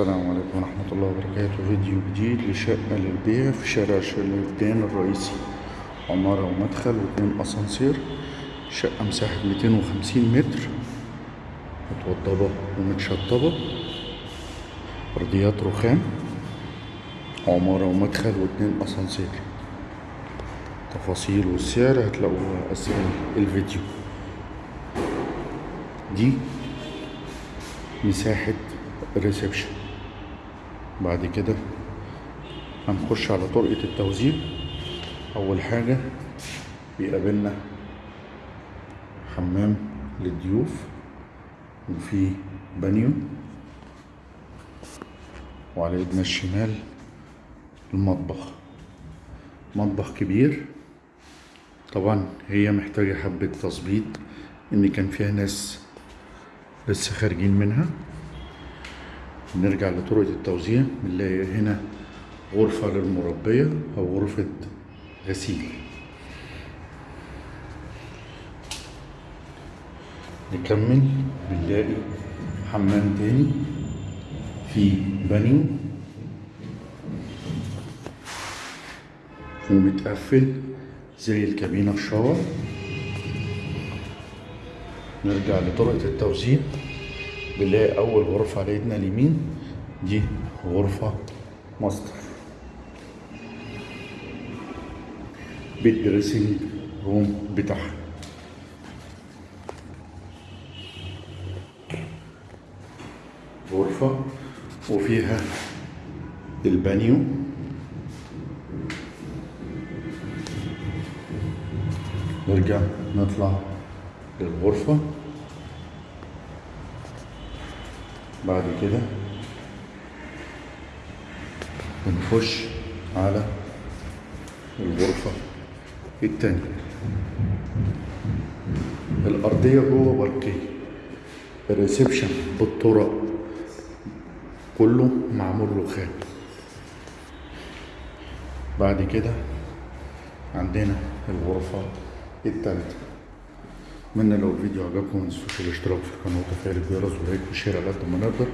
السلام عليكم ورحمة الله وبركاته. فيديو جديد لشقة للبيع في شارع شلبان الرئيسي عمارة ومدخل واتنين أسانسير شقة مساحة ميتين وخمسين متر متوضبة ومتشطبة أرضيات رخام عمارة ومدخل واتنين أسانسير. تفاصيل والسعر هتلاقوها أسفل الفيديو. دي مساحة ال reception بعد كده هنخش على طرقة التوزيع. أول حاجة بيقابلنا حمام للضيوف وفي بانيو وعلى إيدنا الشمال المطبخ. مطبخ كبير. طبعا هي محتاجة حبة تظبيط إن كان فيها ناس لسه خارجين منها. نرجع لطرقة التوزيع بنلاقي هنا غرفة للمربية أو غرفة غسيل. نكمل بنلاقي حمام تاني في بانيو ومتقفل زي الكابينة ال shower. نرجع لطرقة التوزيع. بنلاقي أول غرفة على إيدنا اليمين دي غرفة ماستر. بال dressing room بتاعها. غرفة وفيها البانيو. نرجع نطلع للغرفة. بعد كده بنخش على الغرفة التانية. الأرضية جوه برقية. ال reception بالطرق كله معمول رخام بعد كده عندنا الغرفة التالتة. اتمنى لو الفيديو عجبكم ما تنسوش الاشتراك في القناة وتفعيل الجرس و like و share على قد ما نقدر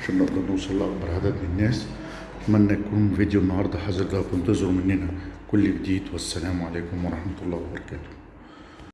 عشان نقدر نوصل لأكبر عدد من الناس. أتمنى يكون فيديو النهارده حاز انتظروا مننا. كل جديد والسلام عليكم ورحمة الله وبركاته.